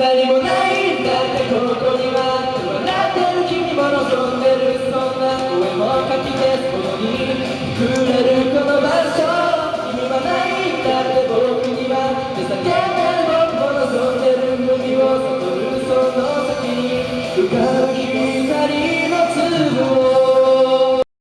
何もないんだってここには笑ってる君も望んでるそんな声もかき消すことに触れるこの場所君はないんだって僕には手下げる僕も望んでる海を悟るその先に浮かぶ